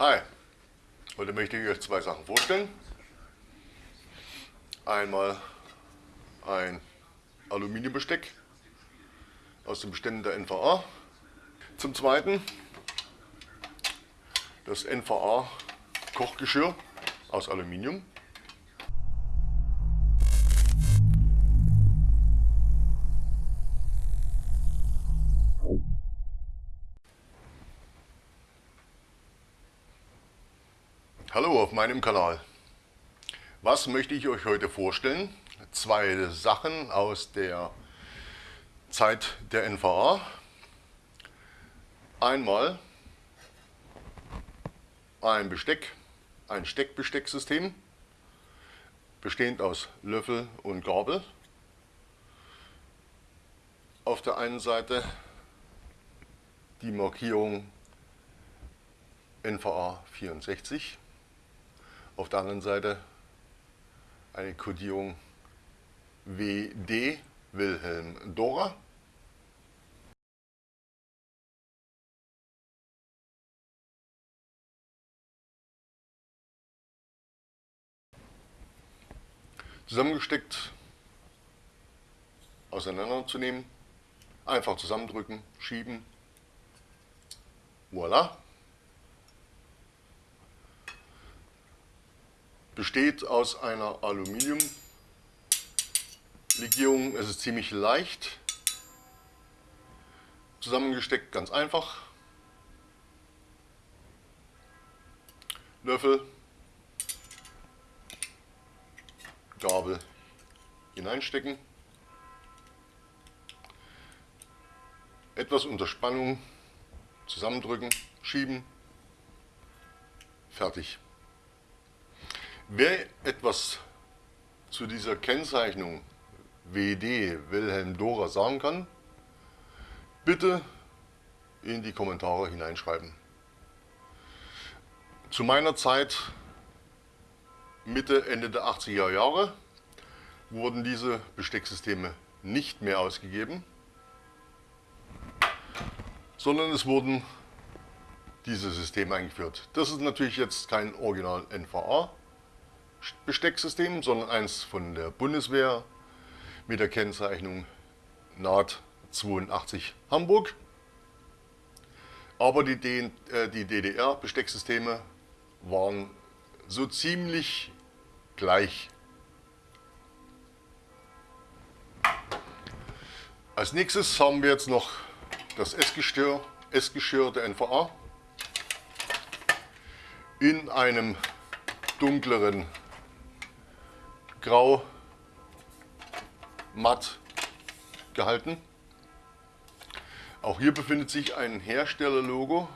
Hi, heute möchte ich euch zwei Sachen vorstellen. Einmal ein Aluminiumbesteck aus den Beständen der NVA. Zum zweiten das NVA Kochgeschirr aus Aluminium. Hallo auf meinem Kanal. Was möchte ich euch heute vorstellen? Zwei Sachen aus der Zeit der NVA. Einmal ein Besteck, ein Steckbestecksystem, bestehend aus Löffel und Gabel. Auf der einen Seite die Markierung NVA 64 auf der anderen Seite eine Kodierung WD Wilhelm Dora. Zusammengesteckt auseinanderzunehmen, einfach zusammendrücken, schieben, voilà. Besteht aus einer Aluminiumlegierung. Es ist ziemlich leicht. Zusammengesteckt ganz einfach. Löffel, Gabel hineinstecken. Etwas unter Spannung zusammendrücken, schieben. Fertig. Wer etwas zu dieser Kennzeichnung WD Wilhelm Dora sagen kann, bitte in die Kommentare hineinschreiben. Zu meiner Zeit, Mitte, Ende der 80er Jahre, wurden diese Bestecksysteme nicht mehr ausgegeben, sondern es wurden diese Systeme eingeführt. Das ist natürlich jetzt kein Original NVA, Bestecksystem, sondern eins von der Bundeswehr mit der Kennzeichnung NAT 82 Hamburg. Aber die, äh, DDR-Bestecksysteme waren so ziemlich gleich. Als nächstes haben wir jetzt noch das Essgeschirr, Essgeschirr der NVA in einem dunkleren grau matt gehalten. Auch hier befindet sich ein Herstellerlogo,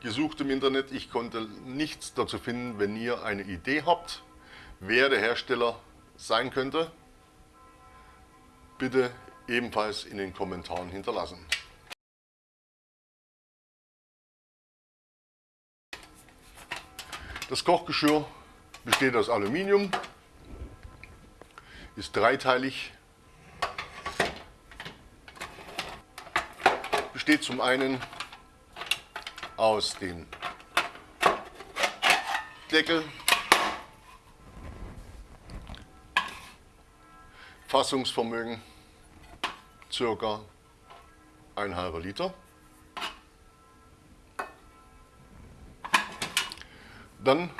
gesucht im Internet. Ich konnte nichts dazu finden. Wenn ihr eine Idee habt, wer der Hersteller sein könnte, bitte ebenfalls in den Kommentaren hinterlassen. Das Kochgeschirr besteht aus Aluminium, ist dreiteilig. Besteht zum einen aus dem Deckel, Fassungsvermögen circa ein halber Liter. Dann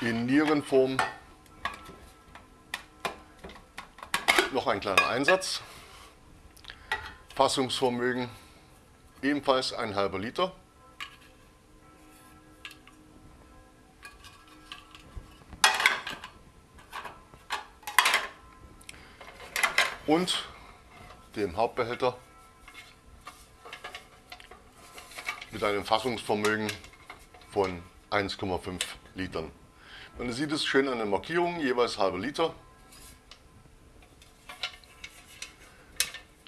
in Nierenform noch ein kleiner Einsatz. Fassungsvermögen ebenfalls ein halber Liter. Und dem Hauptbehälter mit einem Fassungsvermögen von 1,5 Litern. Man sieht es schön an den Markierungen, jeweils halber Liter.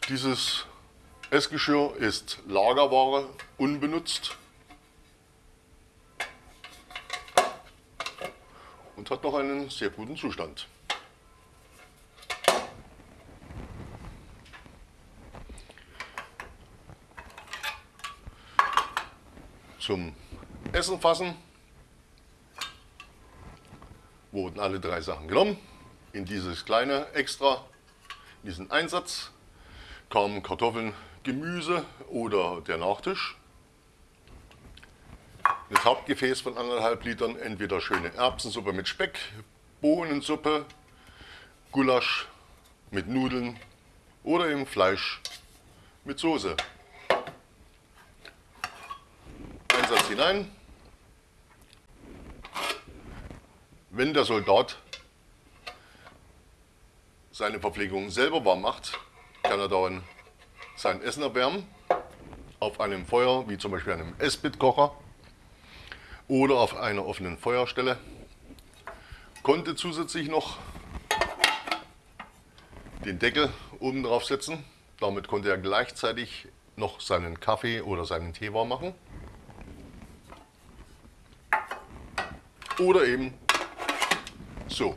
Dieses Essgeschirr ist Lagerware, unbenutzt und hat noch einen sehr guten Zustand. Zum Essen fassen wurden alle drei Sachen genommen. In dieses kleine Extra, in diesen Einsatz kamen Kartoffeln, Gemüse oder der Nachtisch. Das Hauptgefäß von anderthalb Litern, entweder schöne Erbsensuppe mit Speck, Bohnensuppe, Gulasch mit Nudeln oder eben Fleisch mit Soße. Einsatz hinein. Wenn der Soldat seine Verpflegung selber warm macht, kann er dann sein Essen erwärmen auf einem Feuer, wie zum Beispiel einem Esspitkocher oder auf einer offenen Feuerstelle. Konnte zusätzlich noch den Deckel oben drauf setzen. Damit konnte er gleichzeitig noch seinen Kaffee oder seinen Tee warm machen. Oder eben so.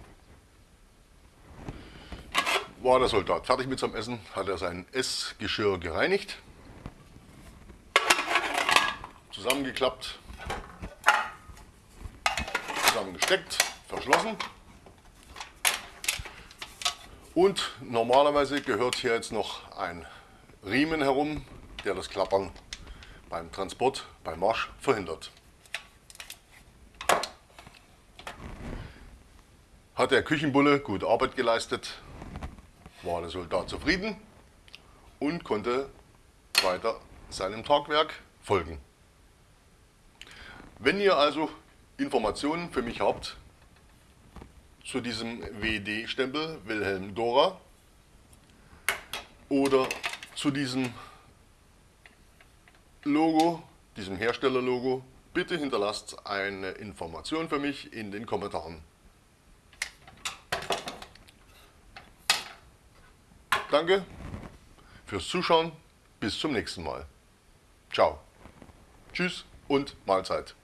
War der Soldat fertig mit seinem Essen, hat er sein Essgeschirr gereinigt, zusammengeklappt, zusammengesteckt, verschlossen. Und normalerweise gehört hier jetzt noch ein Riemen herum, der das Klappern beim Transport, beim Marsch verhindert. Hat der Küchenbulle gute Arbeit geleistet, war der Soldat zufrieden und konnte weiter seinem Tagwerk folgen. Wenn ihr also Informationen für mich habt zu diesem WD-Stempel Wilhelm Dora oder zu diesem Logo, diesem Herstellerlogo, bitte hinterlasst eine Information für mich in den Kommentaren. Danke fürs Zuschauen. Bis zum nächsten Mal. Ciao. Tschüss und Mahlzeit.